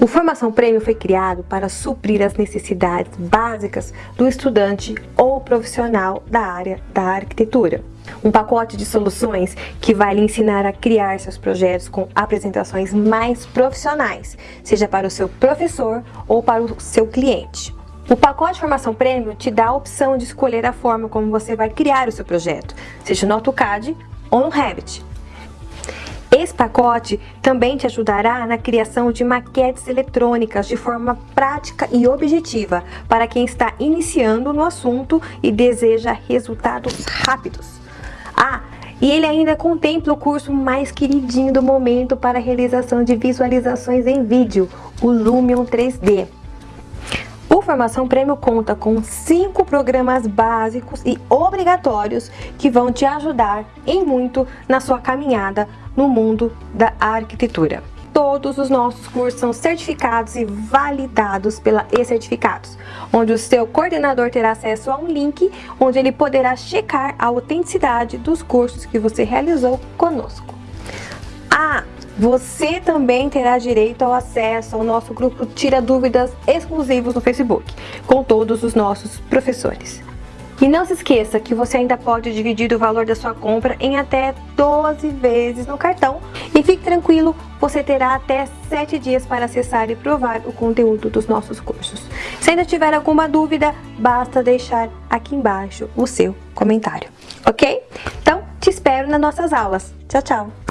O Formação Prêmio foi criado para suprir as necessidades básicas do estudante ou profissional da área da arquitetura. Um pacote de soluções que vai lhe ensinar a criar seus projetos com apresentações mais profissionais, seja para o seu professor ou para o seu cliente. O pacote de formação prêmio te dá a opção de escolher a forma como você vai criar o seu projeto, seja no AutoCAD ou no Revit. Esse pacote também te ajudará na criação de maquetes eletrônicas de forma prática e objetiva para quem está iniciando no assunto e deseja resultados rápidos. Ah, e ele ainda contempla o curso mais queridinho do momento para realização de visualizações em vídeo, o Lumion 3D. Formação Prêmio conta com cinco programas básicos e obrigatórios que vão te ajudar em muito na sua caminhada no mundo da arquitetura. Todos os nossos cursos são certificados e validados pela E-Certificados, onde o seu coordenador terá acesso a um link onde ele poderá checar a autenticidade dos cursos que você realizou conosco. Ah, você também terá direito ao acesso ao nosso grupo Tira Dúvidas exclusivos no Facebook, com todos os nossos professores. E não se esqueça que você ainda pode dividir o valor da sua compra em até 12 vezes no cartão. E fique tranquilo, você terá até 7 dias para acessar e provar o conteúdo dos nossos cursos. Se ainda tiver alguma dúvida, basta deixar aqui embaixo o seu comentário, ok? Então, te espero nas nossas aulas. Tchau, tchau!